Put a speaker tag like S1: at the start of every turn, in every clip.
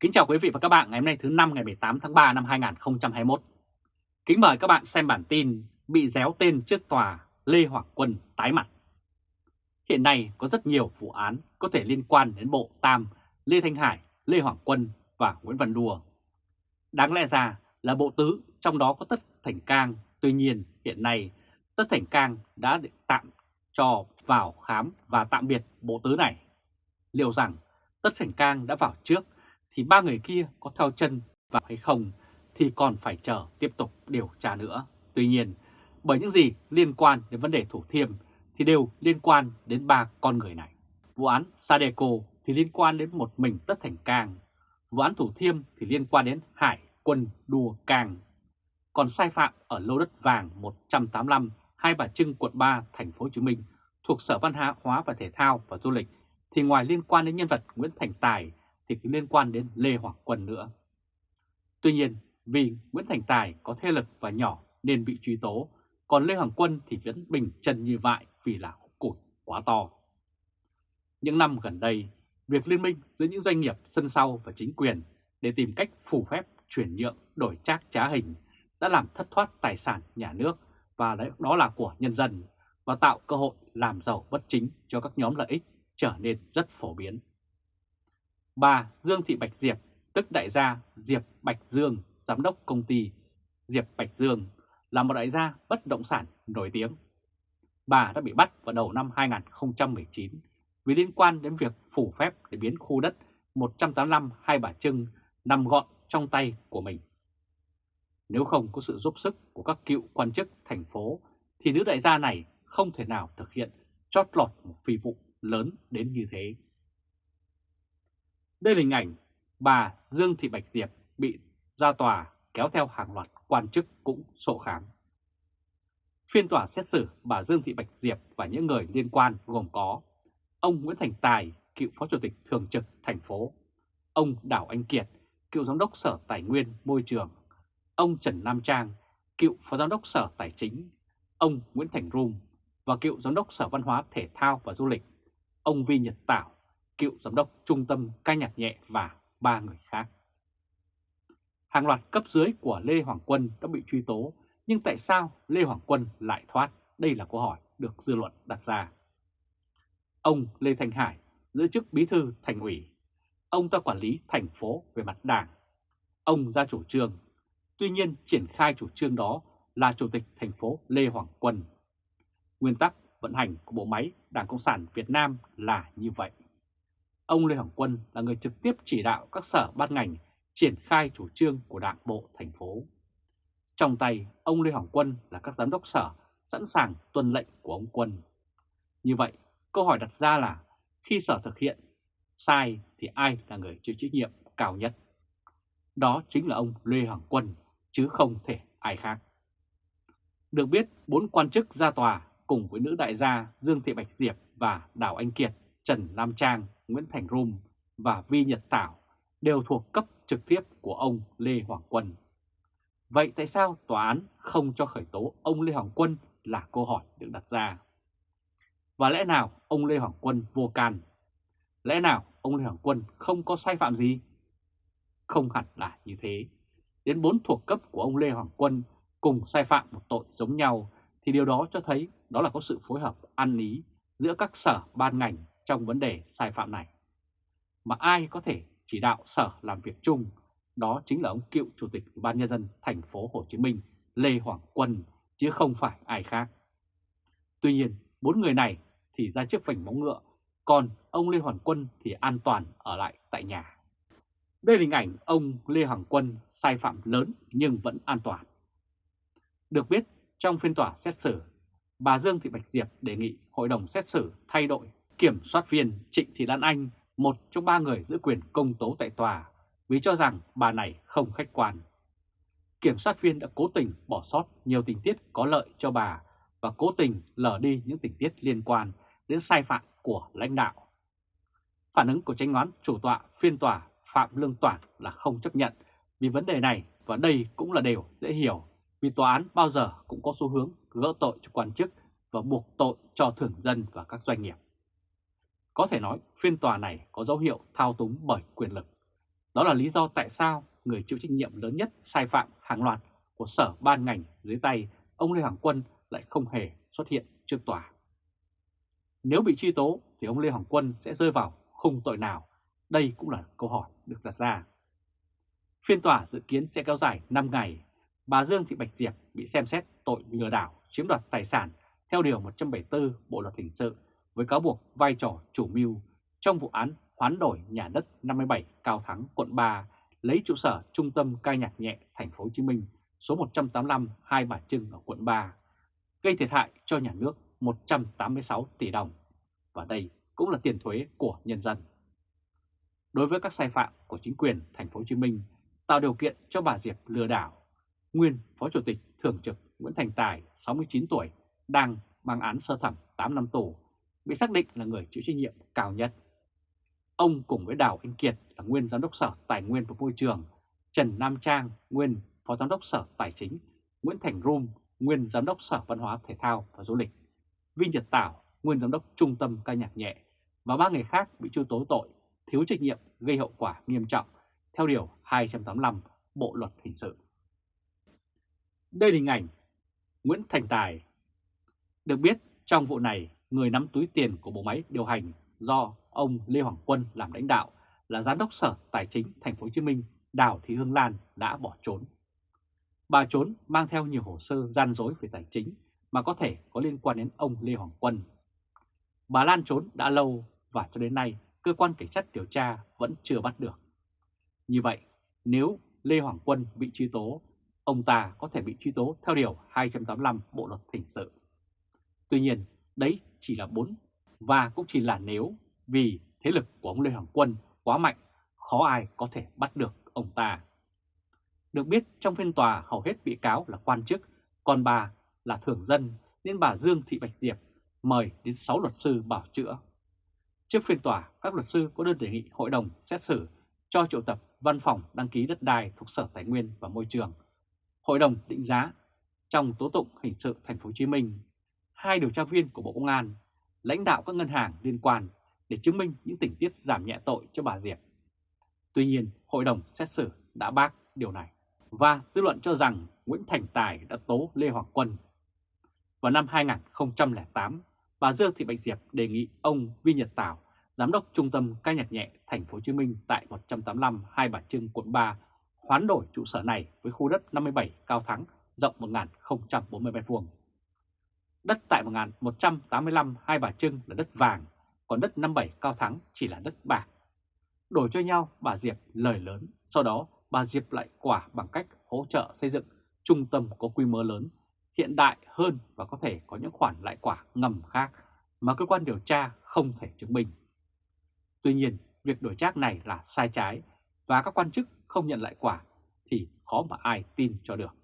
S1: Kính chào quý vị và các bạn ngày hôm nay thứ năm ngày 18 tháng 3 năm 2021. Kính mời các bạn xem bản tin bị déo tên trước tòa Lê Hoàng Quân tái mặt. Hiện nay có rất nhiều vụ án có thể liên quan đến Bộ Tam, Lê Thanh Hải, Lê Hoàng Quân và Nguyễn Văn Đùa. Đáng lẽ ra là Bộ Tứ, trong đó có Tất Thành Cang, tuy nhiên hiện nay Tất Thành Cang đã tạm cho vào khám và tạm biệt Bộ Tứ này. Liệu rằng Tất Thành Cang đã vào trước thì ba người kia có theo chân vào hay không thì còn phải chờ tiếp tục điều tra nữa. Tuy nhiên, bởi những gì liên quan đến vấn đề Thủ Thiêm thì đều liên quan đến ba con người này. Vụ án Sadeco thì liên quan đến một mình Tất Thành Cang, vụ án Thủ Thiêm thì liên quan đến Hải Quân Đua Cang. Còn sai phạm ở lô đất vàng 185 Hai Bà Trưng, quận 3, thành phố Hồ Chí Minh thuộc Sở Văn hóa và Thể thao và Du lịch thì ngoài liên quan đến nhân vật Nguyễn Thành Tài thì cũng liên quan đến Lê Hoàng Quân nữa. Tuy nhiên, vì Nguyễn Thành Tài có thế lực và nhỏ nên bị truy tố, còn Lê Hoàng Quân thì vẫn bình chân như vậy vì là cụt quá to. Những năm gần đây, việc liên minh giữa những doanh nghiệp sân sau và chính quyền để tìm cách phủ phép chuyển nhượng đổi trác trá hình đã làm thất thoát tài sản nhà nước và đó là của nhân dân và tạo cơ hội làm giàu bất chính cho các nhóm lợi ích trở nên rất phổ biến. Bà Dương Thị Bạch Diệp, tức đại gia Diệp Bạch Dương, giám đốc công ty Diệp Bạch Dương, là một đại gia bất động sản nổi tiếng. Bà đã bị bắt vào đầu năm 2019 vì liên quan đến việc phủ phép để biến khu đất 185 Hai Bà Trưng nằm gọn trong tay của mình. Nếu không có sự giúp sức của các cựu quan chức thành phố thì nữ đại gia này không thể nào thực hiện chót lọt một phi vụ lớn đến như thế. Đây là hình ảnh bà Dương Thị Bạch Diệp bị ra tòa kéo theo hàng loạt quan chức cũng sổ khám. Phiên tòa xét xử bà Dương Thị Bạch Diệp và những người liên quan gồm có ông Nguyễn Thành Tài, cựu phó chủ tịch thường trực thành phố, ông Đào Anh Kiệt, cựu giám đốc Sở Tài nguyên Môi trường, ông Trần Nam Trang, cựu phó giám đốc Sở Tài chính, ông Nguyễn Thành Rum và cựu giám đốc Sở Văn hóa Thể thao và Du lịch, ông Vi Nhật Tảo, cựu giám đốc trung tâm ca nhạc nhẹ và ba người khác. Hàng loạt cấp dưới của Lê Hoàng Quân đã bị truy tố, nhưng tại sao Lê Hoàng Quân lại thoát? Đây là câu hỏi được dư luận đặt ra. Ông Lê Thanh Hải giữ chức bí thư thành ủy. Ông ta quản lý thành phố về mặt đảng. Ông ra chủ trương. Tuy nhiên triển khai chủ trương đó là chủ tịch thành phố Lê Hoàng Quân. Nguyên tắc vận hành của bộ máy Đảng Cộng sản Việt Nam là như vậy ông Lê Hoàng Quân là người trực tiếp chỉ đạo các sở ban ngành triển khai chủ trương của đảng bộ thành phố. Trong tay, ông Lê Hoàng Quân là các giám đốc sở sẵn sàng tuân lệnh của ông Quân. Như vậy, câu hỏi đặt ra là khi sở thực hiện sai thì ai là người chịu trách nhiệm cao nhất? Đó chính là ông Lê Hoàng Quân, chứ không thể ai khác. Được biết, bốn quan chức ra tòa cùng với nữ đại gia Dương Thị Bạch Diệp và Đào Anh Kiệt, Trần Nam Trang, Nguyễn Thành Rum và Vi Nhật Tảo đều thuộc cấp trực tiếp của ông Lê Hoàng Quân. Vậy tại sao tòa án không cho khởi tố ông Lê Hoàng Quân là câu hỏi được đặt ra. Và lẽ nào ông Lê Hoàng Quân vô can? Lẽ nào ông Lê Hoàng Quân không có sai phạm gì? Không hẳn là như thế. Đến bốn thuộc cấp của ông Lê Hoàng Quân cùng sai phạm một tội giống nhau thì điều đó cho thấy đó là có sự phối hợp ăn ý giữa các sở ban ngành trong vấn đề sai phạm này. Mà ai có thể chỉ đạo sở làm việc chung, đó chính là ông cựu chủ tịch Ủy ban nhân dân thành phố Hồ Chí Minh Lê Hoàng Quân chứ không phải ai khác. Tuy nhiên, bốn người này thì ra trước vành móng ngựa, còn ông Lê Hoàng Quân thì an toàn ở lại tại nhà. Đây là hình ảnh ông Lê Hoàng Quân sai phạm lớn nhưng vẫn an toàn. Được biết, trong phiên tòa xét xử, bà Dương Thị Bạch Diệp đề nghị hội đồng xét xử thay đổi Kiểm soát viên Trịnh Thị Lan Anh, một trong ba người giữ quyền công tố tại tòa, vì cho rằng bà này không khách quan. Kiểm soát viên đã cố tình bỏ sót nhiều tình tiết có lợi cho bà và cố tình lờ đi những tình tiết liên quan đến sai phạm của lãnh đạo. Phản ứng của tranh án chủ tọa phiên tòa Phạm Lương Toản là không chấp nhận vì vấn đề này và đây cũng là điều dễ hiểu vì tòa án bao giờ cũng có xu hướng gỡ tội cho quan chức và buộc tội cho thường dân và các doanh nghiệp. Có thể nói, phiên tòa này có dấu hiệu thao túng bởi quyền lực. Đó là lý do tại sao người chịu trách nhiệm lớn nhất sai phạm hàng loạt của sở ban ngành dưới tay ông Lê Hoàng Quân lại không hề xuất hiện trước tòa. Nếu bị truy tố thì ông Lê Hoàng Quân sẽ rơi vào khung tội nào? Đây cũng là câu hỏi được đặt ra. Phiên tòa dự kiến sẽ kéo dài 5 ngày. Bà Dương Thị Bạch Diệp bị xem xét tội lừa đảo chiếm đoạt tài sản theo Điều 174 Bộ Luật Hình sự với cáo buộc vai trò chủ mưu trong vụ án hoán đổi nhà đất 57 Cao Thắng, quận 3, lấy trụ sở Trung tâm ca nhạc nhẹ thành phố Hồ Chí Minh số 185 Hai Bà Trưng ở quận 3, gây thiệt hại cho nhà nước 186 tỷ đồng. Và đây cũng là tiền thuế của nhân dân. Đối với các sai phạm của chính quyền thành phố Hồ Chí Minh tạo điều kiện cho bà Diệp lừa đảo, nguyên Phó Chủ tịch Thường trực Nguyễn Thành Tài, 69 tuổi, đang mang án sơ thẩm 8 năm tù, bị xác định là người chịu trách nhiệm cao nhất. Ông cùng với Đào Anh Kiệt là nguyên Giám đốc Sở Tài nguyên và Môi trường, Trần Nam Trang, nguyên Phó Giám đốc Sở Tài chính, Nguyễn Thành Rum, nguyên Giám đốc Sở Văn hóa Thể thao và Du lịch, Vinh Nhật Tảo, nguyên Giám đốc Trung tâm ca nhạc nhẹ và ba người khác bị truy tố tội thiếu trách nhiệm gây hậu quả nghiêm trọng theo Điều 285 Bộ Luật Hình sự. Đây là hình ảnh Nguyễn Thành Tài. Được biết, trong vụ này, người nắm túi tiền của bộ máy điều hành do ông Lê Hoàng Quân làm lãnh đạo là Giám đốc Sở Tài chính Thành phố Hồ Chí Minh Đào Thị Hương Lan đã bỏ trốn. Bà trốn mang theo nhiều hồ sơ gian dối về tài chính mà có thể có liên quan đến ông Lê Hoàng Quân. Bà Lan trốn đã lâu và cho đến nay cơ quan cảnh sát điều tra vẫn chưa bắt được. Như vậy, nếu Lê Hoàng Quân bị truy tố, ông ta có thể bị truy tố theo Điều 285 Bộ Luật Hình sự. Tuy nhiên, đấy chỉ là bốn và cũng chỉ là nếu vì thế lực của ông Lê Hoàng Quân quá mạnh, khó ai có thể bắt được ông ta. Được biết trong phiên tòa hầu hết bị cáo là quan chức, còn bà là thường dân nên bà Dương Thị Bạch Diệp mời đến 6 luật sư bảo chữa. Trước phiên tòa, các luật sư có đơn đề nghị hội đồng xét xử cho triệu tập văn phòng đăng ký đất đai thuộc Sở Tài nguyên và Môi trường. Hội đồng định giá trong tố tụng hình sự thành phố Hồ Chí Minh, hai điều tra viên của Bộ Công an, lãnh đạo các ngân hàng liên quan để chứng minh những tình tiết giảm nhẹ tội cho bà Diệp. Tuy nhiên, hội đồng xét xử đã bác điều này và dư luận cho rằng Nguyễn Thành Tài đã tố Lê Hoàng Quân. Vào năm 2008, bà Dương Thị Bạch Diệp đề nghị ông Vi Nhật Tảo, giám đốc trung tâm ca nhạc nhẹ thành phố Hồ Chí Minh tại 185 Hai Bà Trưng quận 3 hoán đổi trụ sở này với khu đất 57 cao thắng rộng 1040 m2. Đất tại 1185 Hai Bà Trưng là đất vàng, còn đất 57 cao thắng chỉ là đất bạc. Đổi cho nhau bà Diệp lời lớn, sau đó bà Diệp lại quả bằng cách hỗ trợ xây dựng trung tâm có quy mô lớn, hiện đại hơn và có thể có những khoản lại quả ngầm khác mà cơ quan điều tra không thể chứng minh. Tuy nhiên, việc đổi trác này là sai trái và các quan chức không nhận lại quả thì khó mà ai tin cho được.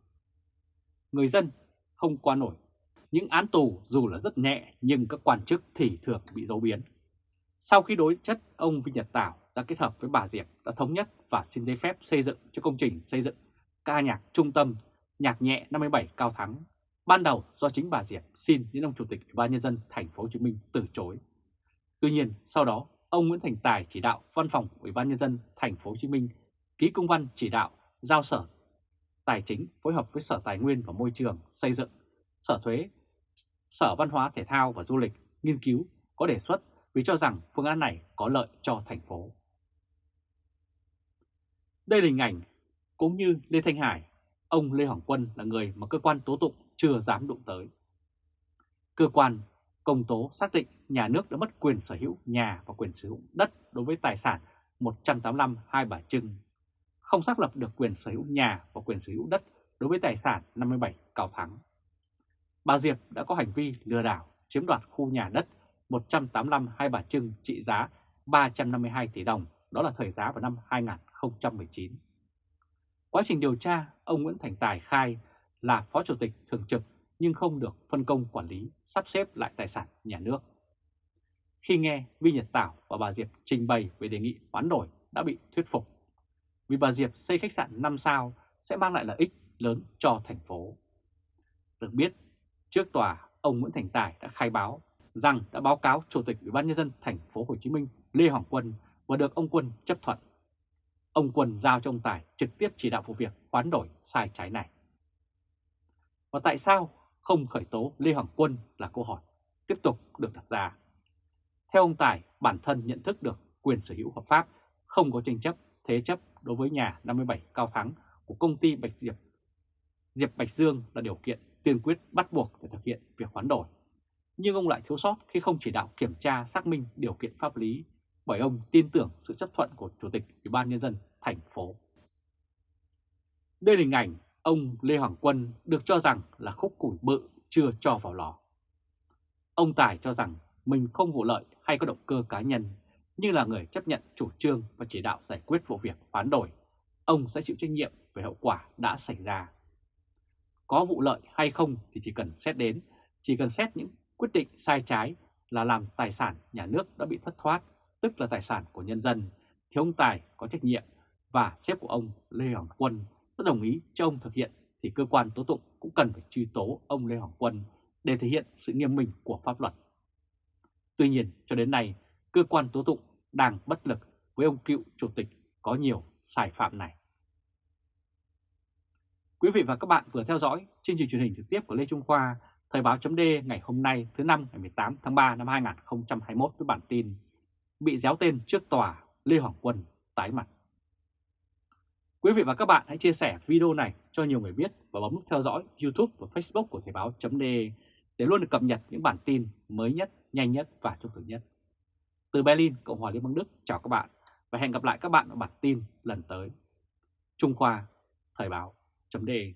S1: Người dân không qua nổi. Những án tù dù là rất nhẹ nhưng các quan chức thì thường bị dấu biến. Sau khi đối chất, ông Vinh Nhật Tảo đã kết hợp với bà Diệp đã thống nhất và xin giấy phép xây dựng cho công trình xây dựng ca nhạc trung tâm nhạc nhẹ 57 Cao Thắng. Ban đầu do chính bà Diệp xin đến ông Chủ tịch Ủy ban nhân dân thành phố Hồ Chí Minh từ chối. Tuy nhiên, sau đó ông Nguyễn Thành Tài chỉ đạo Văn phòng Ủy ban nhân dân thành phố Hồ Chí Minh ký công văn chỉ đạo giao Sở Tài chính phối hợp với Sở Tài nguyên và Môi trường xây dựng, Sở Thuế, Sở Văn hóa Thể thao và Du lịch nghiên cứu có đề xuất vì cho rằng phương án này có lợi cho thành phố. Đây là hình ảnh cũng như Lê Thanh Hải, ông Lê Hoàng Quân là người mà cơ quan tố tụng chưa dám đụng tới. Cơ quan công tố xác định nhà nước đã mất quyền sở hữu nhà và quyền sử dụng đất đối với tài sản 185 Hai Bà Trưng, không xác lập được quyền sở hữu nhà và quyền sở hữu đất đối với tài sản 57 Cao Thắng. Bà Diệp đã có hành vi lừa đảo chiếm đoạt khu nhà đất 185 Hai Bà Trưng trị giá 352 tỷ đồng, đó là thời giá vào năm 2019. Quá trình điều tra, ông Nguyễn Thành Tài khai là Phó Chủ tịch Thường trực nhưng không được phân công quản lý, sắp xếp lại tài sản nhà nước. Khi nghe Vi Nhật Tảo và bà Diệp trình bày về đề nghị hoán đổi đã bị thuyết phục. Vì bà Diệp xây khách sạn 5 sao sẽ mang lại lợi ích lớn cho thành phố. Được biết, trước tòa, ông Nguyễn Thành Tài đã khai báo rằng đã báo cáo Chủ tịch Ủy ban nhân dân thành phố Hồ Chí Minh Lê Hoàng Quân và được ông Quân chấp thuận. ông Quân giao cho ông Tài trực tiếp chỉ đạo vụ việc hoán đổi sai trái này. Và tại sao không khởi tố Lê Hoàng Quân là câu hỏi tiếp tục được đặt ra. Theo ông Tài, bản thân nhận thức được quyền sở hữu hợp pháp, không có tranh chấp, thế chấp đối với nhà 57 Cao Thắng của công ty Bạch Diệp. Diệp Bạch Dương là điều kiện kiên quyết bắt buộc để thực hiện việc hoán đổi. Nhưng ông lại thiếu sót khi không chỉ đạo kiểm tra xác minh điều kiện pháp lý bởi ông tin tưởng sự chấp thuận của Chủ tịch Ủy ban Nhân dân thành phố. Đây là hình ảnh ông Lê Hoàng Quân được cho rằng là khúc củi bự chưa cho vào lò. Ông Tài cho rằng mình không vụ lợi hay có động cơ cá nhân, nhưng là người chấp nhận chủ trương và chỉ đạo giải quyết vụ việc hoán đổi. Ông sẽ chịu trách nhiệm về hậu quả đã xảy ra. Có vụ lợi hay không thì chỉ cần xét đến, chỉ cần xét những quyết định sai trái là làm tài sản nhà nước đã bị thất thoát, tức là tài sản của nhân dân, thì ông Tài có trách nhiệm và sếp của ông Lê Hoàng Quân đã đồng ý cho ông thực hiện thì cơ quan tố tụng cũng cần phải truy tố ông Lê Hoàng Quân để thể hiện sự nghiêm minh của pháp luật. Tuy nhiên, cho đến nay, cơ quan tố tụng đang bất lực với ông cựu chủ tịch có nhiều sai phạm này. Quý vị và các bạn vừa theo dõi chương trình truyền hình trực tiếp của Lê Trung Khoa, Thời báo chấm ngày hôm nay thứ năm ngày 18 tháng 3 năm 2021 với bản tin Bị déo tên trước tòa Lê Hoàng Quân tái mặt. Quý vị và các bạn hãy chia sẻ video này cho nhiều người biết và bấm nút theo dõi YouTube và Facebook của Thời báo chấm để luôn được cập nhật những bản tin mới nhất, nhanh nhất và trung thực nhất. Từ Berlin, Cộng hòa Liên bang Đức, chào các bạn và hẹn gặp lại các bạn ở bản tin lần tới. Trung Khoa, Thời báo, chấm đề.